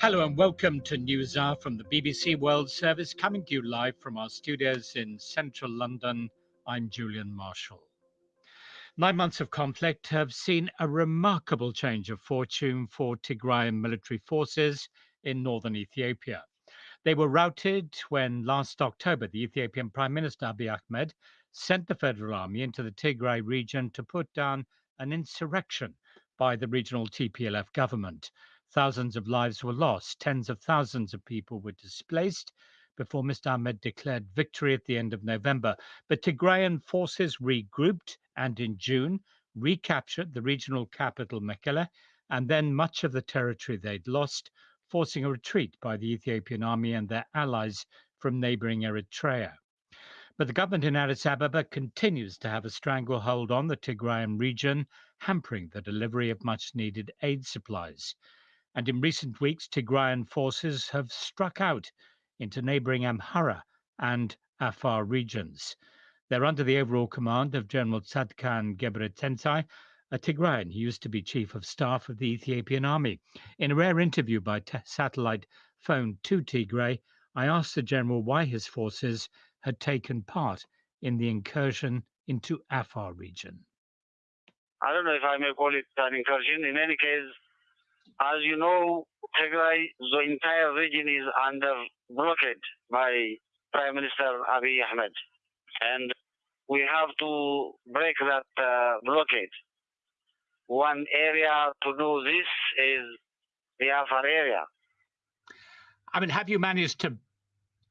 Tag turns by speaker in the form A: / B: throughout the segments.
A: Hello and welcome to News Hour from the BBC World Service, coming to you live from our studios in central London. I'm Julian Marshall. Nine months of conflict have seen a remarkable change of fortune for Tigrayan military forces in northern Ethiopia. They were routed when last October the Ethiopian Prime Minister Abiy Ahmed sent the Federal Army into the Tigray region to put down an insurrection by the regional TPLF government. Thousands of lives were lost, tens of thousands of people were displaced before Mr. Ahmed declared victory at the end of November. But Tigrayan forces regrouped and in June recaptured the regional capital Mekelle and then much of the territory they'd lost, forcing a retreat by the Ethiopian army and their allies from neighboring Eritrea. But the government in Addis Ababa continues to have a stranglehold on the Tigrayan region, hampering the delivery of much needed aid supplies and in recent weeks, Tigrayan forces have struck out into neighboring Amhara and Afar regions. They're under the overall command of General Tzadkan Gebretensai, a Tigrayan who used to be chief of staff of the Ethiopian army. In a rare interview by t- satellite phone to Tigray, I asked the general why his forces had taken part in the incursion into Afar region.
B: I don't know if I may call it an incursion. In any case, as you know, Tigray, the entire region is under blockade by Prime Minister Abiy Ahmed. And we have to break that uh, blockade. One area to do this is the Afar area.
A: I mean, have you managed to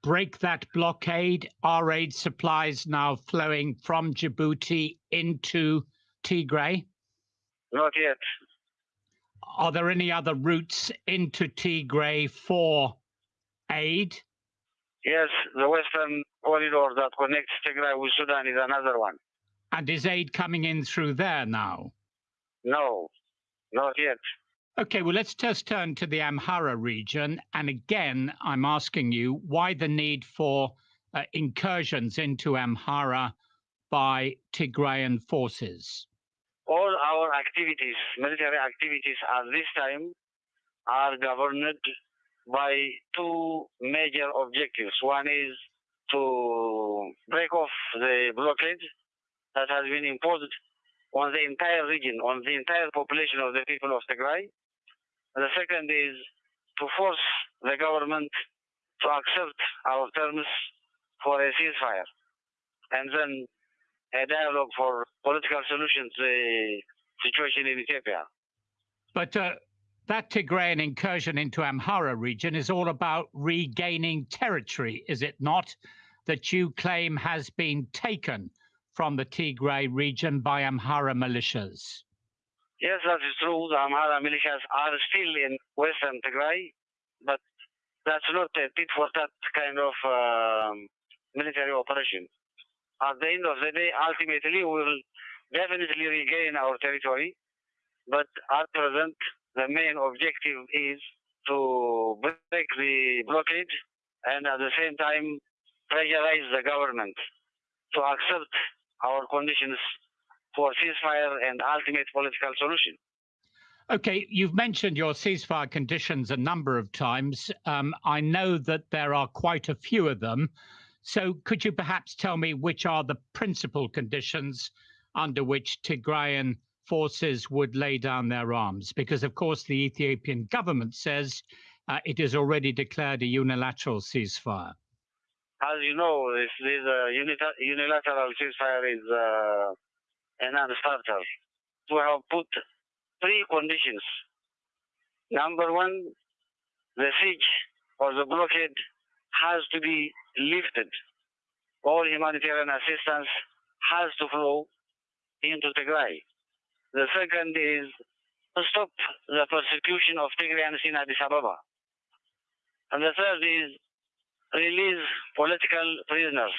A: break that blockade? Are aid supplies now flowing from Djibouti into Tigray?
B: Not yet
A: are there any other routes into Tigray for aid?
B: Yes, the western corridor that connects Tigray with Sudan is another one.
A: And is aid coming in through there now?
B: No, not yet.
A: Okay, well, let's just turn to the Amhara region. And again, I'm asking you why the need for uh, incursions into Amhara by Tigrayan forces?
B: All our activities, military activities at this time, are governed by two major objectives. One is to break off the blockade that has been imposed on the entire region, on the entire population of the people of Tigray. The second is to force the government to accept our terms for a ceasefire. And then a dialogue for political solution to the situation in Ethiopia.
A: But uh, that Tigrayan incursion into Amhara region is all about regaining territory, is it not? That you claim has been taken from the Tigray region by Amhara militias.
B: Yes, that is true. The Amhara militias are still in western Tigray, but that's not a tit for that kind of um, military operation at the end of the day, ultimately, we will definitely regain our territory. But at present, the main objective is to break the blockade and at the same time pressurize the government to accept our conditions for ceasefire and ultimate political solution.
A: Okay, you've mentioned your ceasefire conditions a number of times. Um, I know that there are quite a few of them. So could you perhaps tell me which are the principal conditions under which Tigrayan forces would lay down their arms? Because, of course, the Ethiopian government says uh, it has already declared a unilateral ceasefire.
B: As you know, this, this uh, unilateral ceasefire is uh, a non-starter. We have put three conditions. Number one, the siege or the blockade has to be lifted. All humanitarian assistance has to flow into Tigray. The second is to stop the persecution of Tigrayans in Addis Ababa. And the third is release political prisoners,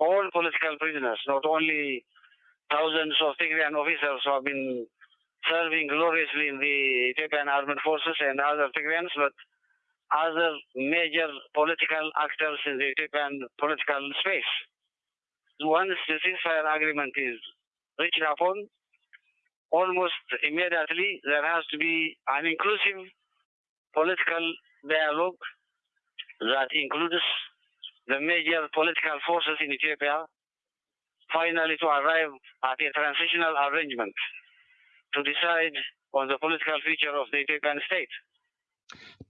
B: all political prisoners, not only thousands of Tigrayan officers who have been serving gloriously in the Ethiopian armed forces and other Tigrayans, but other major political actors in the Ethiopian political space. Once the ceasefire agreement is reached upon, almost immediately there has to be an inclusive political dialogue that includes the major political forces in Ethiopia, finally to arrive at a transitional arrangement to decide on the political future of the Ethiopian state.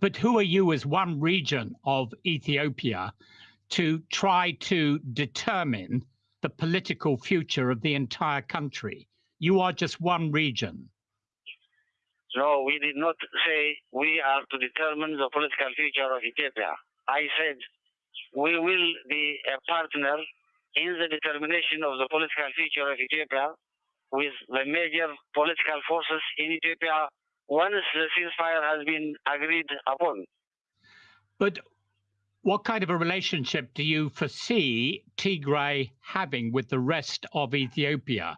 A: But who are you as one region of Ethiopia to try to determine the political future of the entire country? You are just one region.
B: No, we did not say we are to determine the political future of Ethiopia. I said we will be a partner in the determination of the political future of Ethiopia with the major political forces in Ethiopia once the ceasefire has been agreed upon.
A: But what kind of a relationship do you foresee Tigray having with the rest of Ethiopia?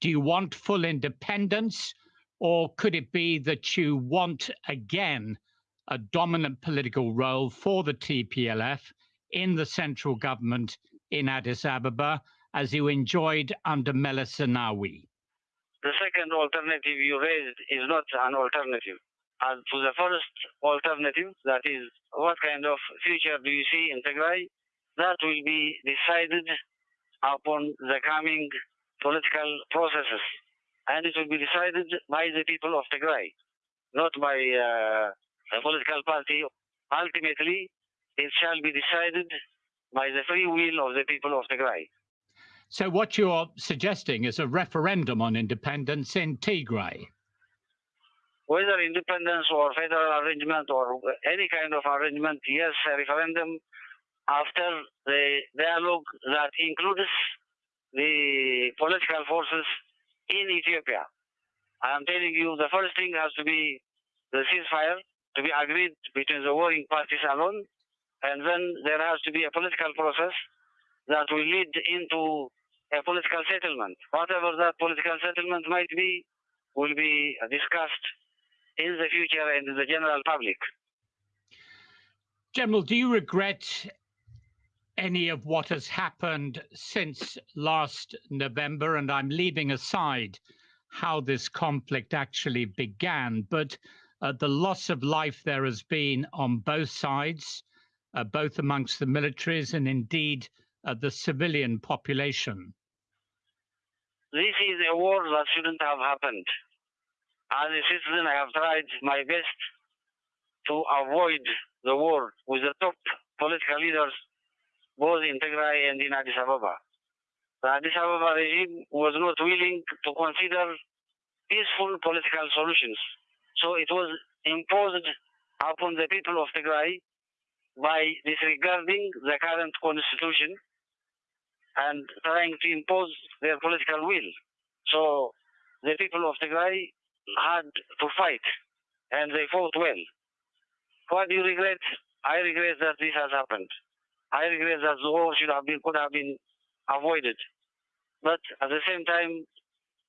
A: Do you want full independence, or could it be that you want again a dominant political role for the TPLF in the central government in Addis Ababa, as you enjoyed under Meles Zenawi?
B: The second alternative you raised is not an alternative. And to the first alternative, that is, what kind of future do you see in Tigray? That will be decided upon the coming political processes. And it will be decided by the people of Tigray, not by uh, a political party. Ultimately, it shall be decided by the free will of the people of Tigray.
A: So, what you're suggesting is a referendum on independence in Tigray.
B: Whether independence or federal arrangement or any kind of arrangement, yes, a referendum after the dialogue that includes the political forces in Ethiopia. I am telling you, the first thing has to be the ceasefire to be agreed between the warring parties alone and then there has to be a political process that will lead into a political settlement. Whatever that political settlement might be, will be discussed in the future and in the general public.
A: General, do you regret any of what has happened since last November? And I'm leaving aside how this conflict actually began, but uh, the loss of life there has been on both sides uh, both amongst the militaries and indeed uh, the civilian population?
B: This is a war that shouldn't have happened. As a citizen, I have tried my best to avoid the war with the top political leaders, both in Tigray and in Addis Ababa. The Addis Ababa regime was not willing to consider peaceful political solutions. So it was imposed upon the people of Tigray by disregarding the current constitution and trying to impose their political will. So the people of Tigray had to fight, and they fought well. What do you regret? I regret that this has happened. I regret that the war should have been could have been avoided. But at the same time,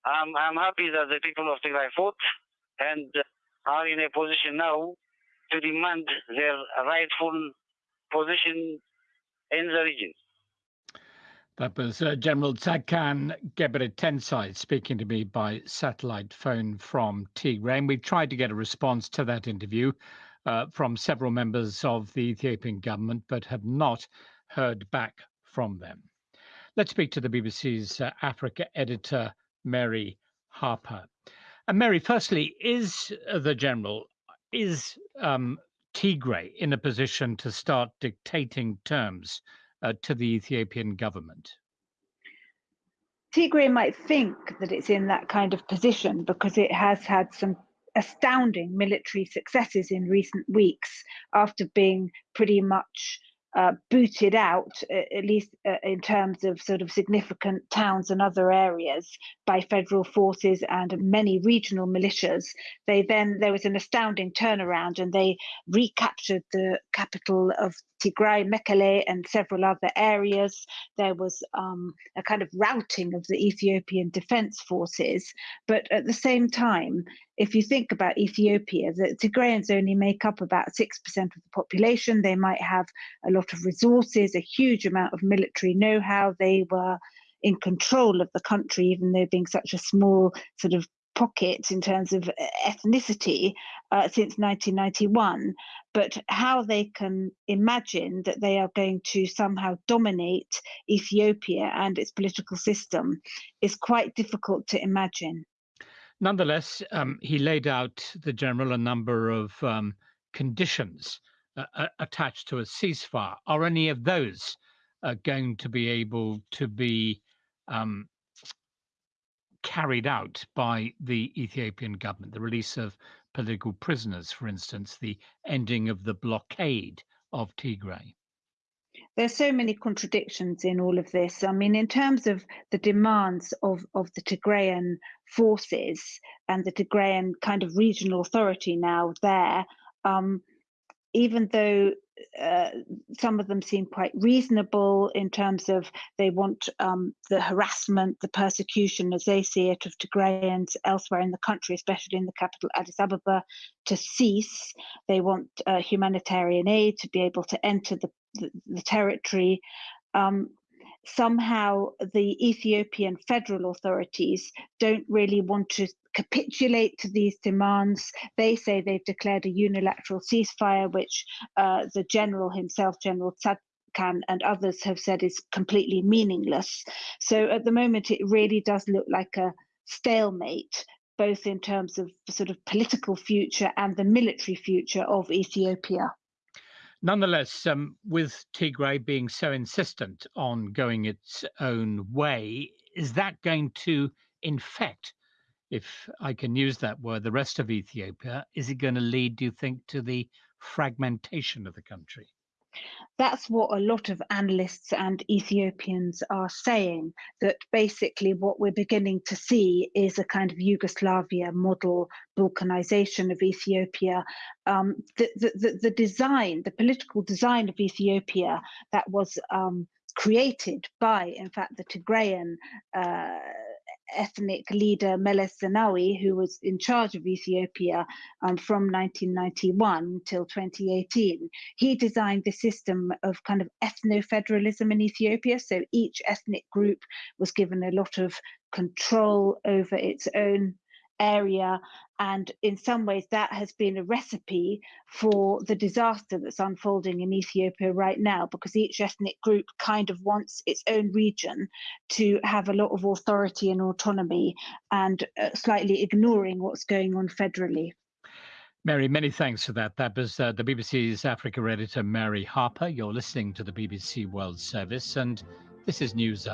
B: I'm, I'm happy that the people of Tigray fought and are in a position now to demand their rightful position in the region.
A: That was uh, General Tzadkan Gebretensai speaking to me by satellite phone from Tigray. We tried to get a response to that interview uh, from several members of the Ethiopian government, but have not heard back from them. Let's speak to the BBC's uh, Africa editor, Mary Harper. And Mary, firstly, is the general is um, Tigray in a position to start dictating terms uh, to the Ethiopian government?
C: Tigray might think that it's in that kind of position because it has had some astounding military successes in recent weeks after being pretty much uh, booted out, at least uh, in terms of sort of significant towns and other areas, by federal forces and many regional militias. They then there was an astounding turnaround, and they recaptured the capital of Tigray, Mekelle, and several other areas. There was um, a kind of routing of the Ethiopian defense forces. But at the same time, if you think about Ethiopia, the Tigrayans only make up about 6% of the population. They might have a lot of resources, a huge amount of military know how. They were in control of the country, even though being such a small sort of pockets in terms of ethnicity uh, since 1991, but how they can imagine that they are going to somehow dominate Ethiopia and its political system is quite difficult to imagine.
A: Nonetheless, um, he laid out the general a number of um, conditions uh, attached to a ceasefire. Are any of those uh, going to be able to be um, carried out by the Ethiopian government? The release of political prisoners, for instance, the ending of the blockade of Tigray?
C: There's so many contradictions in all of this. I mean, in terms of the demands of, of the Tigrayan forces and the Tigrayan kind of regional authority now there, um, even though uh, some of them seem quite reasonable in terms of they want um, the harassment, the persecution, as they see it, of Tigrayans elsewhere in the country, especially in the capital Addis Ababa, to cease. They want uh, humanitarian aid to be able to enter the, the, the territory. Um, somehow the Ethiopian federal authorities don't really want to capitulate to these demands. They say they've declared a unilateral ceasefire, which uh, the general himself, General Tzadkan, and others have said is completely meaningless. So at the moment, it really does look like a stalemate, both in terms of the sort of political future and the military future of Ethiopia.
A: Nonetheless, um, with Tigray being so insistent on going its own way, is that going to infect, if I can use that word, the rest of Ethiopia? Is it going to lead, do you think, to the fragmentation of the country?
C: That's what a lot of analysts and Ethiopians are saying. That basically, what we're beginning to see is a kind of Yugoslavia model balkanization of Ethiopia. Um, the, the, the, the, design, the political design of Ethiopia that was um, created by, in fact, the Tigrayan. Uh, ethnic leader Meles Zenawi, who was in charge of Ethiopia um, from 1991 till 2018, he designed the system of kind of ethno federalism in Ethiopia. So each ethnic group was given a lot of control over its own area. And in some ways, that has been a recipe for the disaster that's unfolding in Ethiopia right now, because each ethnic group kind of wants its own region to have a lot of authority and autonomy and uh, slightly ignoring what's going on federally.
A: Mary, many thanks for that. That was uh, the BBC's Africa editor, Mary Harper. You're listening to the BBC World Service, and this is News.